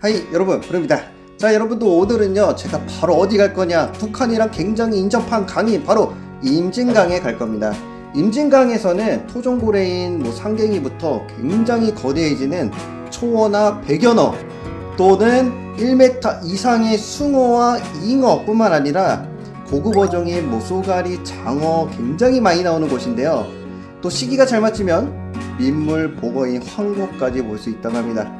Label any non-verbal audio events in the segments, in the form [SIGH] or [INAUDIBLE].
하이 여러분 부릅니다. 자 여러분도 오늘은요 제가 바로 어디 갈 거냐? 북한이랑 굉장히 인접한 강이 바로 임진강에 갈 겁니다. 임진강에서는 토종고래인 뭐 상갱이부터 굉장히 거대해지는 초어나 백연어 또는 1m 이상의 숭어와 잉어 뿐만 아니라 고급 어종인 뭐 쏘가리, 장어 굉장히 많이 나오는 곳인데요. 또 시기가 잘 맞추면 민물, 보거인, 황고까지 볼 수 있다고 합니다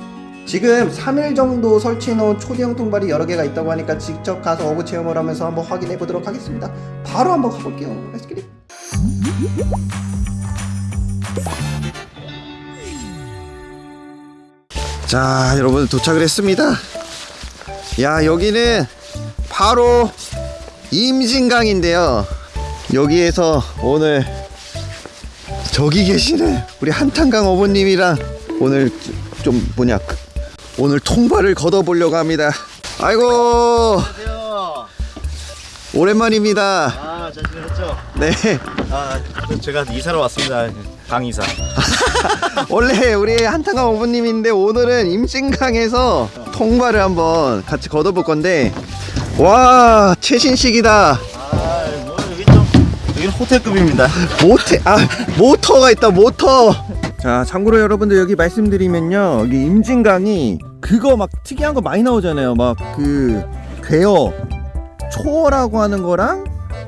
지금 3일 정도 설치해 놓은 초대형 통발이 여러 개가 있다고 하니까 직접 가서 어부 체험을 하면서 한번 확인해 보도록 하겠습니다. 바로 한번 가볼게요. Get it. 자, 여러분 도착을 했습니다. 야, 여기는 바로 임진강인데요. 여기에서 오늘 저기 계시는 우리 한탄강 어부님이랑 오늘 좀 뭐냐 오늘 통발을 걷어보려고 합니다. 아이고 안녕하세요. 오랜만입니다. 아, 잘 지내셨죠? 네 아, 제가 이사로 왔습니다. 강 이사. [LAUGHS] 원래 우리 한탄강 어부님인데 오늘은 임진강에서 통발을 한번 같이 걷어볼 건데 와 최신식이다. 아, 뭐 여기 좀 여기는 호텔급입니다. 모태 아 모터가 있다 모터. 자 참고로 여러분들 여기 말씀드리면요 여기 임진강이 그거 막 특이한 거 많이 나오잖아요. 막 그 괴어 초어라고 하는 거랑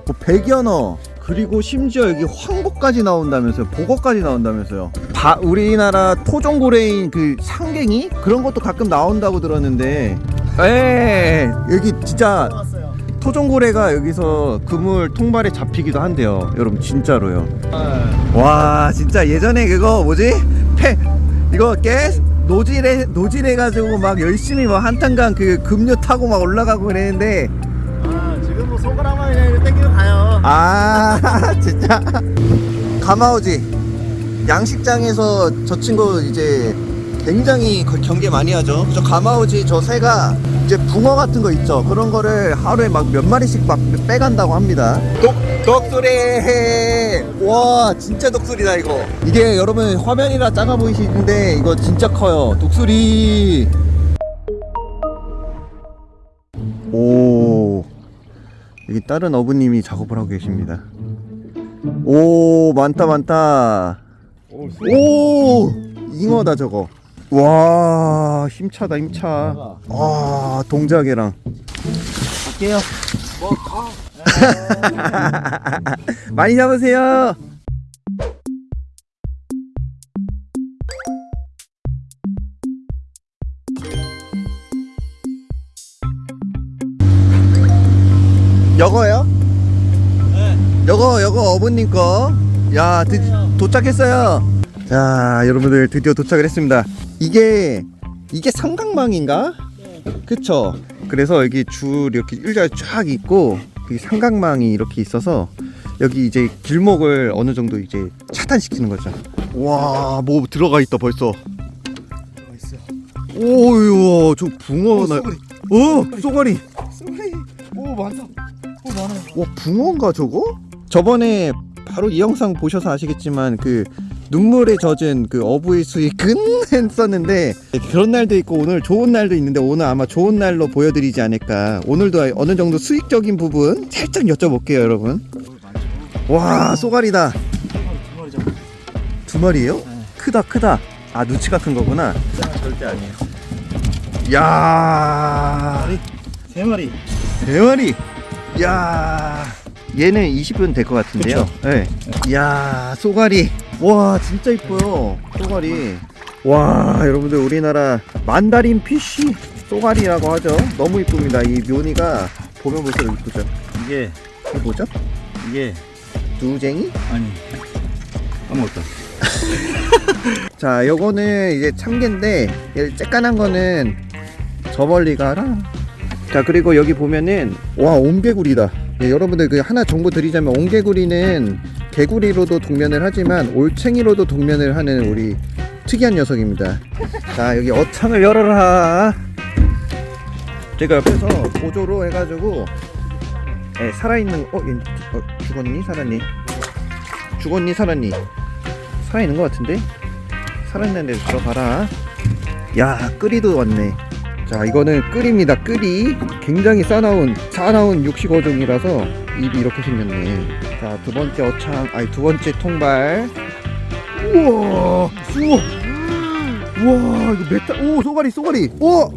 뭐 백연어 그리고 심지어 여기 황보까지 나온다면서요. 보거까지 나온다면서요. 바, 우리나라 토종고래인 그 상갱이? 그런 것도 가끔 나온다고 들었는데. 에 여기 진짜. 토종고래가 여기서 그물 통발에 잡히기도 한대요. 여러분 진짜로요. 아, 와 진짜 예전에 그거 뭐지? 패 이거 깨 노질해 노질해 가지고 막 열심히 막 한탄강 그 급료 타고 막 올라가고 그랬는데. 아, 지금 뭐 손가락만 그냥 땡기면 가요. 아 [LAUGHS] 진짜. 가마오지. 양식장에서 저 친구 이제 굉장히 거- 경계 많이 하죠. 저 가마오지 저 새가 이제 붕어 같은 거 있죠. 그런 거를 하루에 막 몇 마리씩 막 빼간다고 합니다. 독 독수리! 와 진짜 독수리다 이거. 이게 여러분 화면이라 작아 보이시는데 이거 진짜 커요. 독수리. 오. 여기 다른 어부님이 작업을 하고 계십니다. 오 많다 많다. 오! 잉어다 저거 와 힘차다 힘차 아 동작이랑 갈게요. 뭐 가. [LAUGHS] 많이 잡으세요 여거요? 네. 여거 여거 어부님 거야 도착했어요 자 여러분들 드디어 도착을 했습니다 이게 이게 삼각망인가? 그쵸 그래서 여기 줄 이렇게 일자가 쫙 있고 이 삼각망이 이렇게 있어서 여기 이제 길목을 어느 정도 이제 차단시키는 거죠 와 뭐 들어가 있다 벌써 있어. 오유 저 붕어 나 쏘가리. 어 쏘가리 쏘리. 오, 많다. 오, 많아요. 와 붕어인가 저거? 저번에 바로 이 영상 보셔서 아시겠지만 그 눈물에 젖은 그 어부의 수익은 [LAUGHS] 했었는데 그런 날도 있고 오늘 좋은 날도 있는데 오늘 아마 좋은 날로 보여드리지 않을까 오늘도 어느 정도 수익적인 부분 살짝 여쭤볼게요 여러분. 와 쏘가리다 두 마리 마리예요? 네. 크다 크다 아 누치가 큰 거구나 절대 아니에요. 야 세 마리. 세 마리 야 얘는 20분 될 것 같은데요. 네. 야 쏘가리. 와 진짜 이뻐요 쏘가리. 와 여러분들 우리나라 만다린 피쉬 쏘가리라고 하죠. 너무 이쁩니다. 이 묘니가 보면 볼수록 이쁘죠. 이게 이게 뭐죠? 이게 두쟁이? 아니 아무것도. [LAUGHS] 자 요거는 이제 참개인데 얘 쬐깐한 거는 저 멀리 가라 자 그리고 여기 보면은 와 옹개구리다 예, 여러분들 그 하나 정보 드리자면 옹개구리는 개구리로도 동면을 하지만 올챙이로도 동면을 하는 우리 특이한 녀석입니다. 자 여기 어창을 열어라. 제가 옆에서 보조로 해가지고 예, 살아있는 어, 얘, 어 죽었니? 살았니? 죽었니? 살았니? 살아있는 것 같은데? 살아있는 데 들어가라. 야 끓이도 왔네 자 이거는 끓입니다. 끓이 굉장히 싸나운 싸나운 육식 어종이라서 입이 이렇게 생겼네. 자 두 번째 어창 아니 두 번째 통발. 우와! 숭어 우와 이거 메타 오 쏘가리 쏘가리! 오!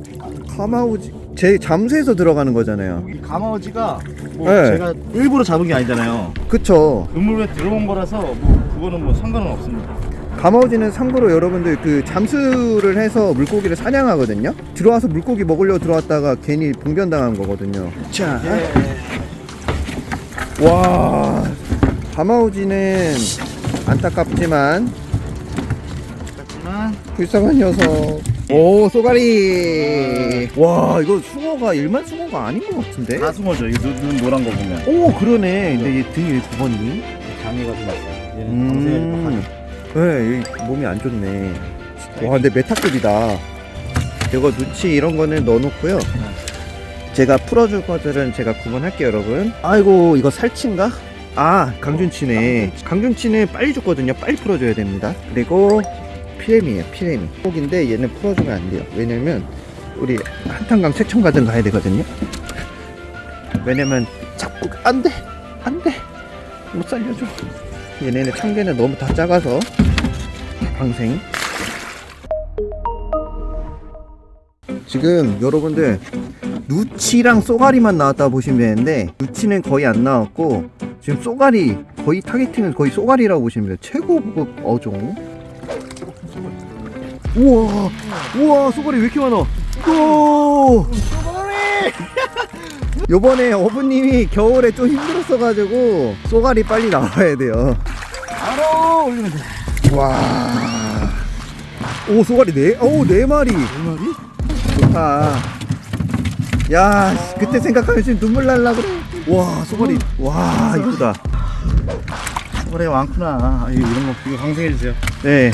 가마우지. 제 잠수해서 들어가는 거잖아요. 이 가마어지가 뭐 네. 제가 일부러 잡은 게 아니잖아요. 그쵸. 그물에 들어온 거라서 뭐 그거는 뭐 상관은 없습니다. 가마우지는 참고로 여러분들 그 잠수를 해서 물고기를 사냥하거든요. 들어와서 물고기 먹으려고 들어왔다가 괜히 봉변당한 거거든요. 자. 와. 가마우지는 안타깝지만 불쌍한 녀석. 오 쏘가리. 와 이거 숭어가 일반 숭어가 아닌 것 같은데? 가숭어죠. 이 눈, 눈 노란 거 보면. 오 그러네. 근데 얘 등이 왜 굽었니? 장애가 좀 났어요. 얘는 음. 네, 얘 몸이 안 좋네. 와 근데 메타급이다. 이거 누치 이런 거는 넣어놓고요. 제가 풀어줄 것들은 제가 구분할게요 여러분. 아이고 이거 살치인가? 아 강준치네. 강준치는 빨리 죽거든요. 빨리 풀어줘야 됩니다. 그리고 피레미에요 피레미 꼭인데 얘는 풀어주면 안 돼요. 왜냐면 우리 한탄강 세천가든 가야 되거든요. 왜냐면 자꾸 안돼! 안돼! 못 살려줘 얘네는 참개는 너무 다 작아서. 방생 지금 여러분들 누치랑 쏘가리만 나왔다 보시면 되는데 누치는 거의 안 나왔고 지금 쏘가리 거의 타겟팅은 거의 쏘가리라고 보시면 돼요. 최고급 어종. 우와 우와 쏘가리 왜 이렇게 많아? 오 요번에 어부님이 겨울에 좀 힘들었어가지고 쏘가리 빨리 나와야 돼요 바로 올리면 돼. 와. 오, 소가리 네, 오, 네 마리. 네 마리? 좋다. 야, 씨, 그때 생각하면 지금 눈물 날라 그래. 와, 소가리. 와, 이쁘다. 그래 많구나. 아, 이런 거 이거 방생해 주세요. 네.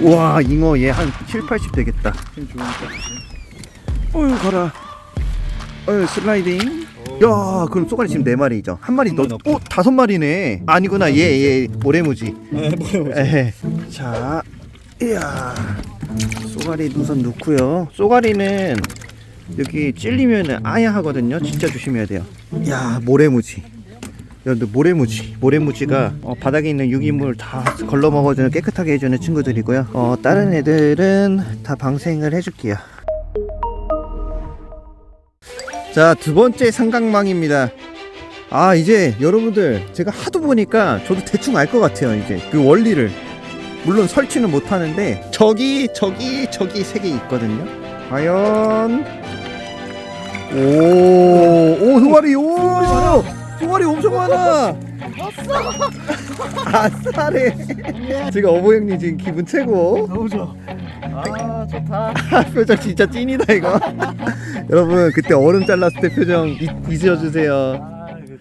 와, 잉어 얘 한 7, 80 되겠다. 힘 좋으니까. 어휴, 가라. 어휴, 슬라이딩. 야, 그럼 소가리 지금 네 마리죠. 한 마리 넣고. 오, 다섯 마리네. 아니구나, 얘, 얘, 모래무지. 네, 뭐요? 에헤. 자, 이야. 쏘가리 우선 넣고요. 쏘가리는 여기 찔리면 아야 하거든요. 진짜 조심해야 돼요. 야, 모래무지. 여러분들 모래무지. 모래무지가 어, 바닥에 있는 유기물 다 걸러 먹어주는 깨끗하게 해주는 친구들이고요. 어, 다른 애들은 다 방생을 해줄게요. 자, 두 번째 삼각망입니다. 아, 이제 여러분들 제가 하도 보니까 저도 대충 알 것 같아요. 이제 그 원리를. 물론 설치는 못 하는데 저기 저기 저기 세 개 있거든요. 과연 오오 소가리 오 소가리 엄청 많아. 아싸래. 지금 어보 형님 지금 기분 최고. 너무 좋아. 아 좋다. [LAUGHS] 표정 진짜 찐이다 이거. 여러분 그때 얼음 잘랐을 때 표정 잊, 잊어주세요.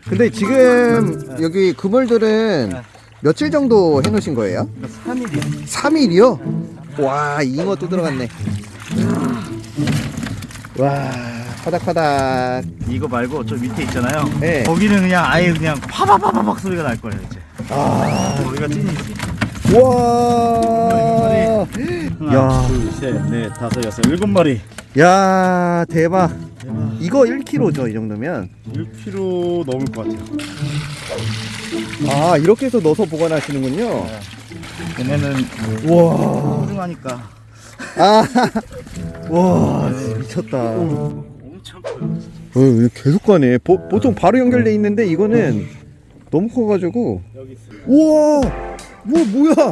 근데 지금 여기 그물들은 며칠 정도 해놓으신 거예요? 3일이야. 3일이요? 와 잉어 또 들어갔네 와 파닥파닥 이거 말고 저 밑에 있잖아요. 네. 거기는 그냥 아예 그냥 파바바바박 소리가 날 거예요 이제. 아, 우리가 찐이지. 와, 하나, 야. 둘, 셋, 넷, 다섯, 여섯, 일곱 마리. 야 대박 대박. 이거 1kg죠 이 정도면 1kg 넘을 것 같아요. 아 이렇게 해서 넣어서 보관하시는군요 얘네는 와, 소중하니까. 아, [LAUGHS] 와 미쳤다 엄청 커요. 어, 계속 가네 보, 보통 바로 연결돼 있는데 이거는 너무 커가지고 여기 있어요. 우와 뭐 뭐야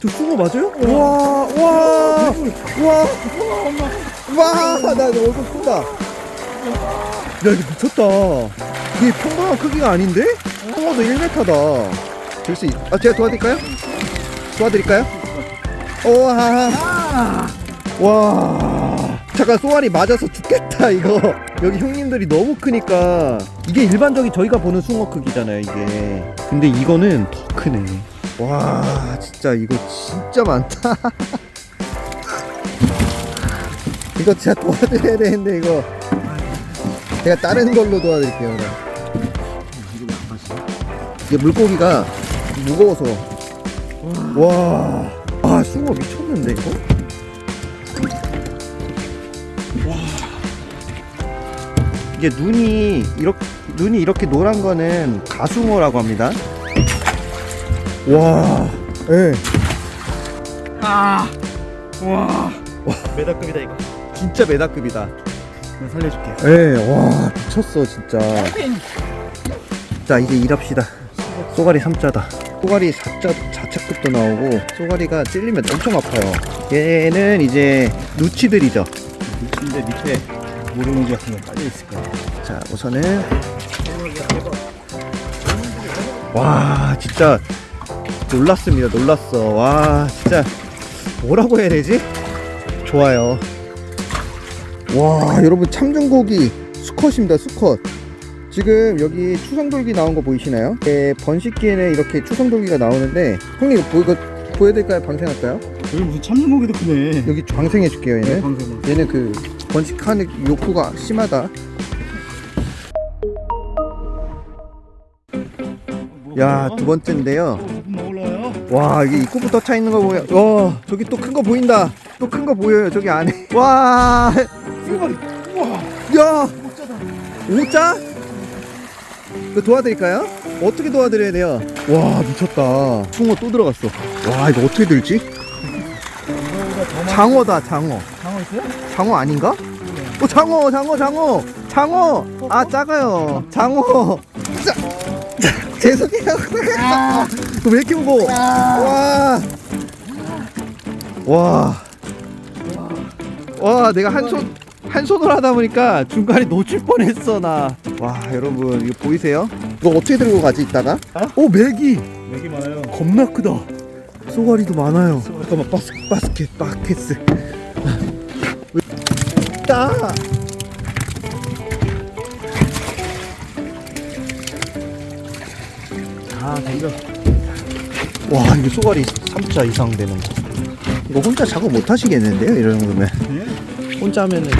저 숭어 맞아요? 우와 우와 우와 와나 얼굴 크다. 야 이거 미쳤다. 이게 평범한 크기가 아닌데? 숭어도 1m다. 들수 있... 아 제가 도와드릴까요? 도와드릴까요? 우와 와. 잠깐 쏘알이 맞아서 죽겠다 이거. 여기 형님들이 너무 크니까. 이게 일반적인 저희가 보는 숭어 크기잖아요 이게. 근데 이거는 더 크네 와 진짜 이거 진짜 많다 [LAUGHS] 이거 진짜 도와드려야 되는데 이거 제가 다른 걸로 도와드릴게요. 이게 물고기가 무거워서 와, 아 숭어 미쳤는데 이거? 이게 눈이 이렇게 눈이 이렇게 노란 거는 가수모라고 합니다. 와, 예. 아, 와, 메다급이다 이거. 진짜 메다급이다. 내가 살려줄게. 예, 와, 미쳤어 진짜. 자, 이제 일합시다. 쏘가리 3자다. 쏘가리 4자, 4차급도 나오고, 쏘가리가 찔리면 엄청 아파요. 얘는 이제 누치들이죠. 근데 밑에 모르는지 같은 거 깔려 있을 거야. 자, 우선은 와, 진짜 놀랐습니다. 놀랐어. 와, 진짜 뭐라고 해야 되지? 좋아요. 와, 여러분 참중고기 수컷입니다. 수컷. 지금 여기 추성돌기 나온 거 보이시나요? 네, 번식기에는 이렇게 추성돌기가 나오는데 형님 이거 보, 이거 보여드릴까요? 방생할까요? 여기 무슨 참중고기도 크네. 여기 방생해줄게요 얘는 방금. 얘는 그 번식하는 욕구가 심하다 야 두 번째인데요? 와 이게 입구부터 차 있는 거 보여 와 저기 또 큰 거 보인다 또 큰 거 보여요 저기 안에 [LAUGHS] 와 쏘가리. 우와. 야! 오자? 이거 도와드릴까요? 어떻게 도와드려야 돼요? 와 미쳤다 숭어 또 들어갔어 와 이거 어떻게 들지? 장어다 장어 장어 있어요? 장어 아닌가? 어 장어 장어 장어 장어 아 작아요 장어 죄송해요 [LAUGHS] 왜 이렇게 무거워 와 와. 와, 내가 한 손, 한 손으로 하다 보니까 중간에 놓칠 뻔했어, 나. 와, 여러분, 이거 보이세요? 이거 어떻게 들고 가지, 이따가? 오, 메기! 여기 많아요. 겁나 크다. 쏘가리도 많아요. 잠깐만, 바스, 바스켓, 바켓스. 따! 아, 덤벼. 와, 이거 쏘가리 3자 이상 되는 거. 이거 혼자 작업 못 하시겠는데요, 이런 정도면. 예? 혼자 하면은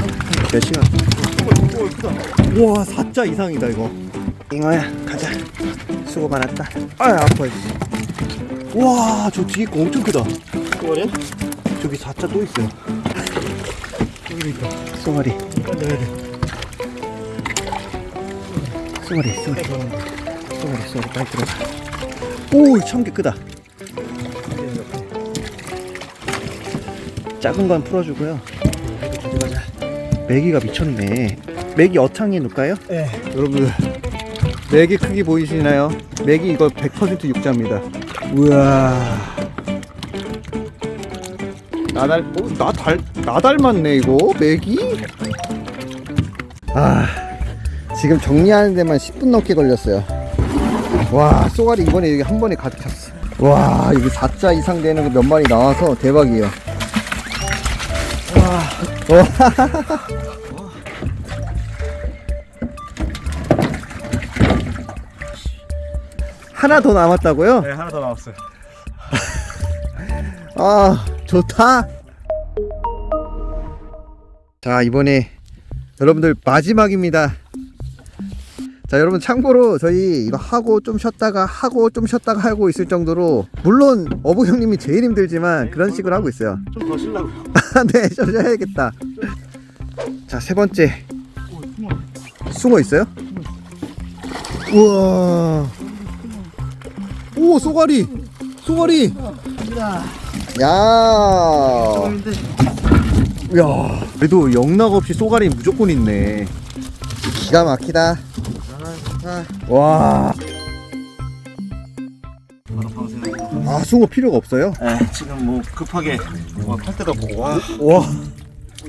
몇 시간? 우와 4자 이상이다 이거 잉어야 가자 수고 많았다 아 아파 우와 저 뒤에 거 엄청 크다 쏘가리야? 저기 4자 또 있어요 여기 있다. 쏘가리 빨리 넣어야 돼. 쏘가리 쏘가리 빨리 넣어. 쏘가리 쏘가리 빨리 들어가 오 참깨 크다 작은 건 풀어주고요 가져가자 메기가 미쳤네 메기 어창에 놓을까요? 예. 여러분 맥의 크기 보이시나요? 맥이 이거 100% 육자입니다 우와 나달 어, 나달 나 닮았네 이거 맥이 아 지금 정리하는 데만 10분 넘게 걸렸어요 와 쏘가리 이번에 여기 한 번에 가득 찼어 와 여기 4자 이상 되는 거 몇 마리 나와서 대박이에요. 하나 더 남았다고요? 네, 하나 더 남았어요. 아 좋다 자 이번에 여러분들 마지막입니다 자 여러분 참고로 저희 이거 하고 좀 쉬었다가 하고 좀 쉬었다가 하고 있을 정도로 물론 어부 형님이 제일 힘들지만 그런 식으로 하고 있어요 좀 더 쉬려고요. [LAUGHS] 네 쉬어야겠다 자 세 번째. 숭어 있어요? 우와 오 쏘가리 쏘가리 야 야, 그래도 영락 없이 쏘가리 무조건 있네. 기가 막히다. 와. 아 숭어 필요가 없어요? 네, 지금 뭐 급하게 뭐할 때도 없고 와. 와,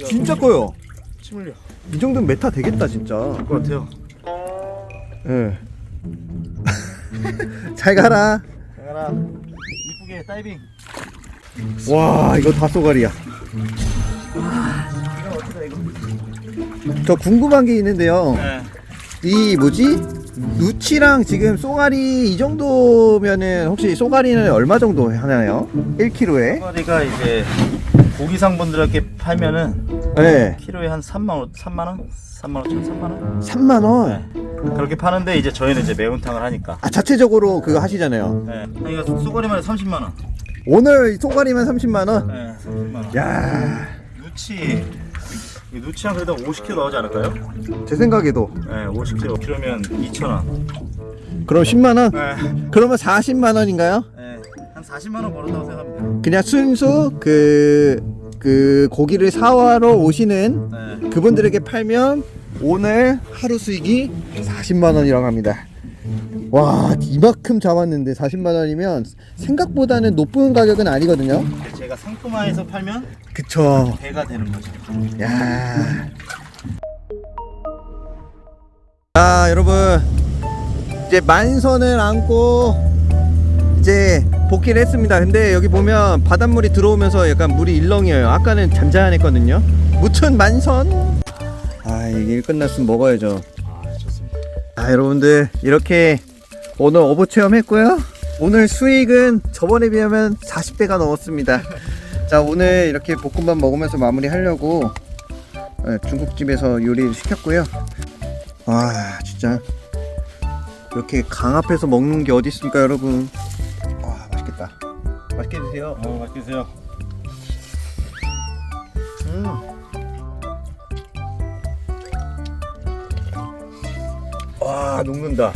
진짜 커요. 침 흘려. 이 정도면 메타 되겠다 진짜. 것 같아요. 예. [LAUGHS] 잘 가라. 가라. 이쁘게 다이빙. 와, 이거 다 쏘가리야. 저 궁금한 게 있는데요. 네. 이 뭐지? 누치랑 지금 쏘가리 이 정도면은 혹시 쏘가리는 얼마 정도 하나요? 1kg에? 쏘가리가 이제 고기 상 분들에게 팔면은 네. 키로에 한 3만 원, 3만 원, 3만 5천, 3만 원. 3만 원. 네. 그렇게 파는데 이제 저희는 이제 매운탕을 하니까. 아 자체적으로 그거 하시잖아요. 네. 그러니까 쏘가리만 30만 원. 오늘 쏘가리만 30만 원. 네, 30만 원. 야, 누치 이 누치 한 그래도 50kg 나오지 않을까요? 제 생각에도 네, 50kg. 키로면 2,000원. 그럼 10만 원? 네. 그러면 40만 원인가요? 네. 한 40만 원 벌었다고 생각합니다. 그냥 순수 그, 그 고기를 사와러 오시는 네. 그분들에게 팔면 오늘 하루 수익이 40만 원이라고 합니다. 와 이만큼 잡았는데 40만 원이면 생각보다는 높은 가격은 아니거든요. 제가 상품화해서 팔면 그쵸. 배가 되는 거죠. 야. 자 여러분 이제 만선을 안고 이제 복귀를 했습니다. 근데 여기 보면 바닷물이 들어오면서 약간 물이 일렁여요. 아까는 잔잔했거든요. 무튼 만선. 아 이게 일 끝났으면 먹어야죠. 아. 아 여러분들 이렇게 오늘 어부 체험했고요. 오늘 수익은 저번에 비하면 40배가 넘었습니다. 자 오늘 이렇게 볶음밥 먹으면서 마무리 하려고 네, 중국집에서 요리를 시켰고요. 와 진짜. 이렇게 강 앞에서 먹는 게 어디 있습니까 여러분? 와 맛있겠다. 맛있게 드세요. 어, 맛있게 드세요. 녹는다